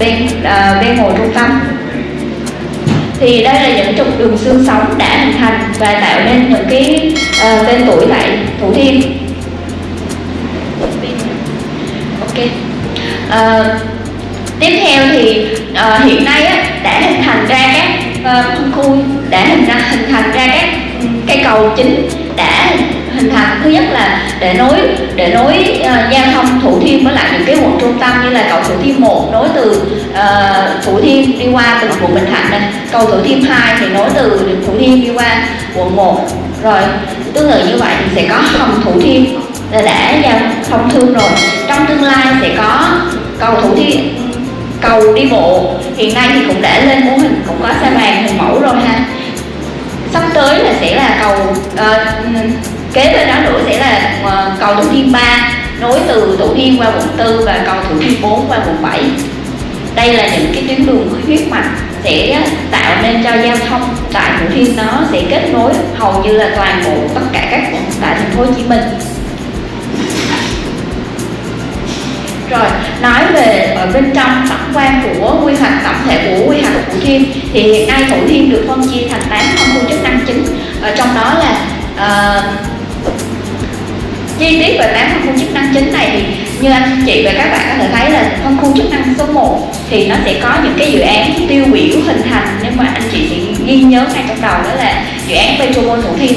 uh, ven ờ, hồ trung tâm. Thì đây là những trục đường xương sống đã hình thành và tạo nên những cái uh, tên tuổi tại Thủ Thiêm. Ok. Uh, tiếp theo thì uh, hiện nay á, đã hình thành ra các uh, khu đã hình ra hình thành ra các ừ, cây cầu chính đã hình thành. Thứ nhất là để nối để nối uh, giao thông thủ thiêm với lại những cái quận trung tâm như là cầu thủ thiêm 1 nối từ uh, thủ thiêm đi qua từ quận bình thạnh này cầu thủ thiêm 2 thì nối từ thủ thiêm đi qua quận 1 rồi tương tự như vậy thì sẽ có hầm thủ thiêm là đã giao thông thương rồi. Trong tương lai sẽ có cầu thủ thiêm cầu đi bộ. Hiện nay thì cũng đã lên mô hình cũng có xe vàng hình mẫu rồi ha. Sắp tới là sẽ là cầu uh, kế bên đó nữa sẽ là ờ, cầu thủ thiêm 3 nối từ thủ thiêm qua quận 4 và cầu thủ thiêm 4 qua quận 7 đây là những cái tuyến đường huyết mạch sẽ tạo nên cho giao thông tại thủ thiêm nó sẽ kết nối hầu như là toàn bộ tất cả các quận tại thành phố hồ chí minh. Rồi nói về ở bên trong tổng quan của quy hoạch tổng thể của quy hoạch thủ thiêm thì hiện nay thủ thiêm được phân chia thành 8 phân khu chức năng chính. Ở trong đó là uh, chi tiết về 8 phân khu chức năng chính này thì như anh chị và các bạn có thể thấy là phân khu chức năng số 1 thì nó sẽ có những cái dự án tiêu biểu hình thành nhưng mà anh chị sẽ ghi nhớ ngay trong đầu đó là dự án Petrobol Thủ Thiêm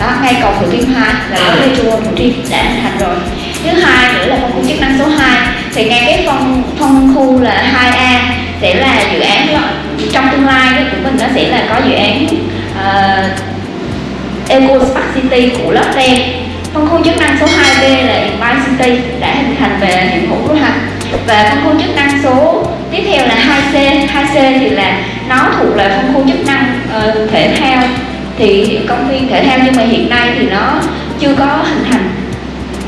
đó ngay cầu Thủ Thiêm 2 là Petrobol Thủ Thiêm đã hình thành rồi. Thứ hai nữa là phân khu chức năng số 2 thì ngay cái phân phân khu là 2A sẽ là dự án trong tương lai của mình nó sẽ là có dự án uh, Eco Smart City của Lotte phân khu chức năng số 2B là Empire City đã hình thành về hiện hữu rồi ha và phân khu chức năng số tiếp theo là 2C 2C thì là nó thuộc là phân khu chức năng uh, thể thao. Thì công viên thể thao nhưng mà hiện nay thì nó chưa có hình thành.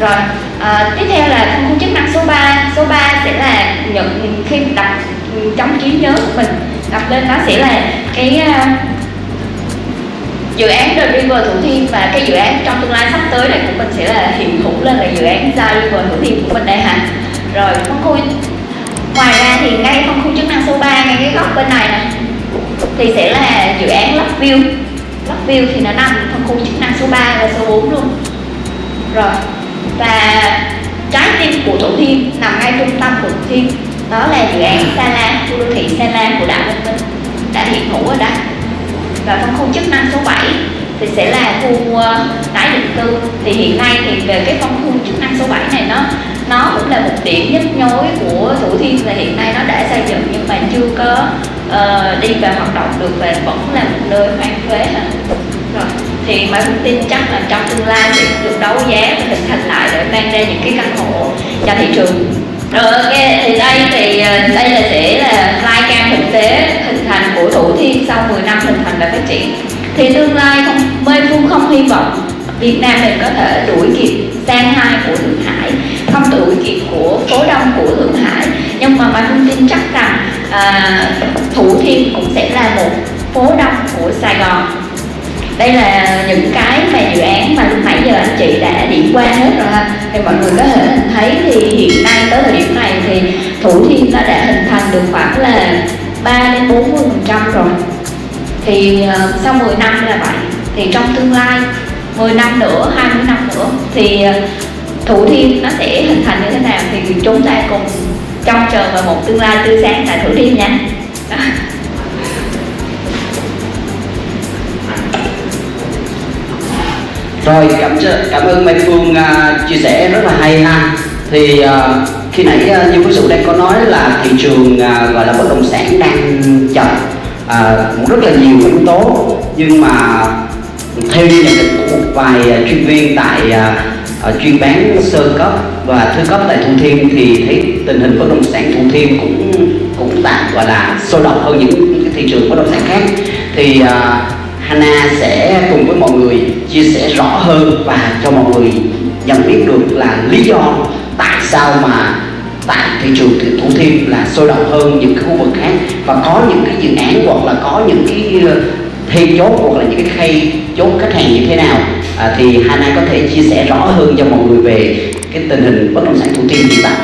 Rồi à, tiếp theo là phân khu chức năng số 3 số 3 sẽ là nhận khi đặt ừ, trong trí nhớ của mình đặt lên nó sẽ là cái uh, dự án The River Thủ Thiêm và cái dự án trong tương lai sắp tới này của mình sẽ là hiện hữu lên là dự án The River Thủ Thiêm của mình đây hả? Rồi phân khu ngoài ra thì ngay phân khu chức năng số 3 ngay cái góc bên này này thì sẽ là dự án Love View Love View thì nó nằm phân khu chức năng số 3 và số 4 luôn. Rồi, và trái tim của Thủ Thiêm nằm ngay trung tâm của Thủ Thiêm, đó là dự án Sa La, khu đô thị Sa La của Đảng Văn Minh. Đã hiện hữu ở đây và phân khu chức năng số 7 thì sẽ là khu ờ, tái định cư. Thì hiện nay thì về cái phân khu chức năng số 7 này nó nó cũng là một điểm nhức nhối của Thủ Thiêm và hiện nay nó đã xây dựng nhưng mà chưa có uh, đi vào hoạt động được và vẫn là một nơi hoang phế rồi thì mà cũng tin chắc là trong tương lai sẽ được đấu giá và hình thành lại để mang ra những cái căn hộ cho thị trường. Rồi ok thì đây thì đây là sẽ là của thủ thiêm sau 10 năm hình thành và phát triển. Thì tương lai không mê phương không hy vọng Việt Nam mình có thể đuổi kịp sang hai của Thượng Hải không đuổi kịp của phố đông của Thượng Hải. Nhưng mà Mai Phương tin chắc rằng à, Thủ Thiêm cũng sẽ là một phố đông của Sài Gòn. Đây là những cái mà dự án mà lúc nãy giờ anh chị đã điểm qua hết rồi ha. Thì mọi người có thể thấy thì hiện nay tới thời điểm này thì thủ thiêm nó đã hình thành được khoảng là 3 đến 40 phần trăm rồi. Thì uh, sau 10 năm là vậy. Thì trong tương lai 10 năm nữa 20 năm nữa thì uh, thủ thiêm nó sẽ hình thành như thế nào thì chúng ta cùng trông chờ vào một tương lai tươi sáng tại thủ thiêm nha. Rồi cảm cảm ơn Mai Phương uh, chia sẻ rất là hay ha. Thì uh, khi nãy à, như quý sự đang có nói là thị trường à, gọi là bất động sản đang chậm uh, rất là nhiều yếu tố. Nhưng mà theo như nhận định của một vài chuyên viên tại à, chuyên bán sơ cấp và thứ cấp tại Thủ Thiêm thì thấy tình hình bất động sản Thủ Thiêm cũng cũng tạm gọi là sôi động hơn những cái thị trường bất động sản khác. Thì à, Hana sẽ cùng với mọi người chia sẻ rõ hơn và cho mọi người nhận biết được là lý do tại sao mà thị trường thì Thủ Thiêm là sôi động hơn những cái khu vực khác. Và có những cái dự án hoặc là có những cái ờ, thêm chốt hoặc là những cái khay chốt khách hàng như thế nào à, thì Hana có thể chia sẻ rõ hơn cho mọi người về cái tình hình bất động sản Thủ Thiêm hiện tại.